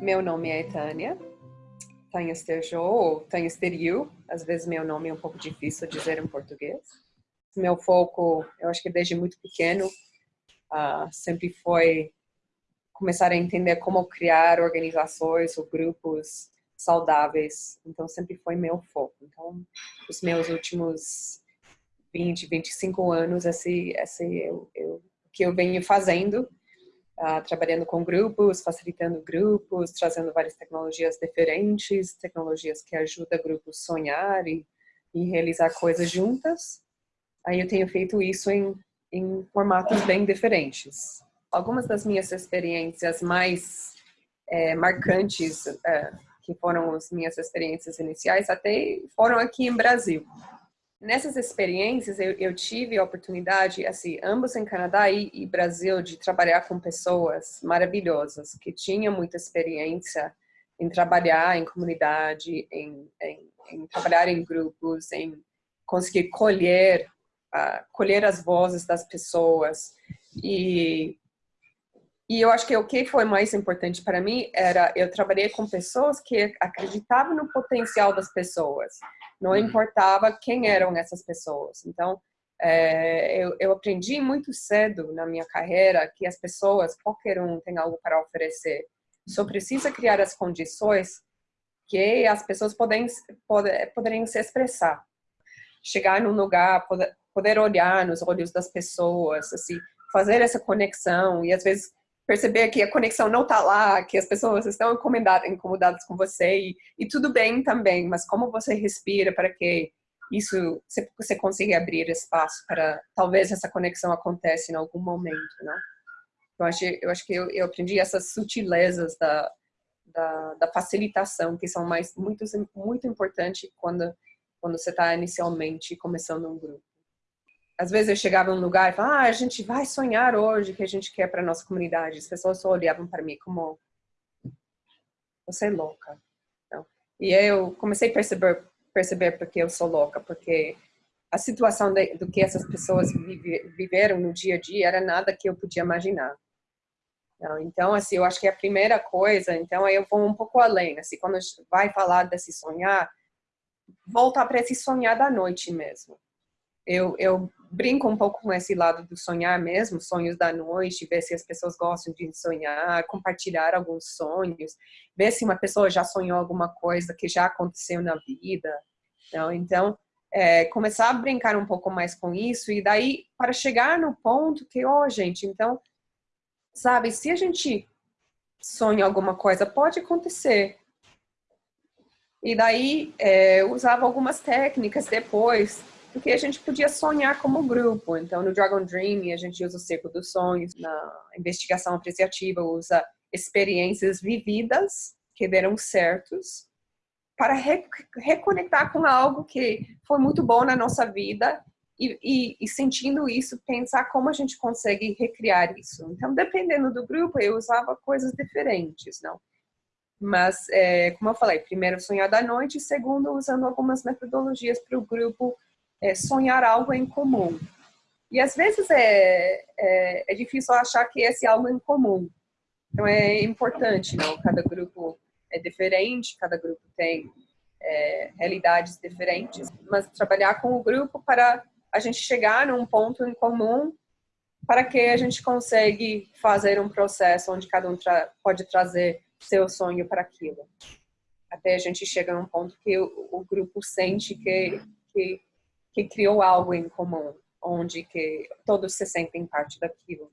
meu nome é Tânia, Tânia Sterjou ou Tânia Steriu. Às vezes meu nome é um pouco difícil dizer em português. Meu foco, eu acho que desde muito pequeno, uh, sempre foi começar a entender como criar organizações ou grupos saudáveis. Então, sempre foi meu foco. Então, os meus últimos 20, 25 anos, esse, esse eu, eu, que eu venho fazendo uh, trabalhando com grupos, facilitando grupos, trazendo várias tecnologias diferentes, tecnologias que ajudam grupos a sonhar e, e realizar coisas juntas. Aí eu tenho feito isso em, em formatos bem diferentes. Algumas das minhas experiências mais é, marcantes, é, que foram as minhas experiências iniciais, até foram aqui em Brasil nessas experiências eu, eu, tive a oportunidade, assim, ambos em Canadá e, e, Brasil, de trabalhar com pessoas maravilhosas que tinham muita experiência em trabalhar em comunidade, em, em, em trabalhar em grupos, em conseguir colher, uh, colher as vozes das pessoas. E e eu acho que o que foi mais importante para mim era eu trabalhei com pessoas que acreditavam no potencial das pessoas não uhum. importava quem eram essas pessoas. Então, é, eu, eu, aprendi muito cedo na minha carreira que as pessoas, qualquer um tem algo para oferecer. Só precisa criar as condições que as pessoas podem, poder, poderem se expressar. Chegar num lugar, poder, poder olhar nos olhos das pessoas, assim, fazer essa conexão e às vezes perceber que a conexão não está lá, que as pessoas estão incomodadas com você e, e, tudo bem também, mas como você respira para que isso você, consiga abrir espaço para talvez essa conexão aconteça em algum momento, não? Eu acho, eu acho que eu, eu aprendi essas sutilezas da, da, da, facilitação que são mais muito muito importantes quando quando você está inicialmente começando um grupo às vezes eu chegava num lugar e falava, ah, a gente vai sonhar hoje que a gente quer para nossa comunidade. As pessoas só olhavam para mim como, você é louca. Então, e eu comecei a perceber, perceber porque eu sou louca, porque a situação de, do que essas pessoas vive, viveram no dia a dia era nada que eu podia imaginar. Então, assim, eu acho que a primeira coisa, então, aí eu vou um pouco além, assim, quando vai falar desse sonhar, voltar para esse sonhar da noite mesmo eu, eu brinco um pouco com esse lado do sonhar mesmo, sonhos da noite, ver se as pessoas gostam de sonhar, compartilhar alguns sonhos, ver se uma pessoa já sonhou alguma coisa que já aconteceu na vida. Então, então é, começar a brincar um pouco mais com isso e daí para chegar no ponto que, ó, oh, gente, então, sabe, se a gente sonha alguma coisa, pode acontecer. E daí é, usava algumas técnicas depois porque a gente podia sonhar como grupo. Então, no Dragon Dream, a gente usa o Círculo dos Sonhos, na investigação apreciativa, usa experiências vividas que deram certos para re reconectar com algo que foi muito bom na nossa vida e, e, e, sentindo isso, pensar como a gente consegue recriar isso. Então, dependendo do grupo, eu usava coisas diferentes, não? Mas, é, como eu falei, primeiro sonhar da noite, segundo usando algumas metodologias para o grupo é, sonhar algo em comum. E às vezes é, é, é, difícil achar que esse algo em comum. Então é importante, não? Cada grupo é diferente, cada grupo tem é, realidades diferentes, mas trabalhar com o grupo para a gente chegar num ponto em comum para que a gente consiga fazer um processo onde cada um tra pode trazer seu sonho para aquilo. Até a gente chega num ponto que o, o grupo sente que, que que criou algo em comum, onde que todos se sentem parte daquilo.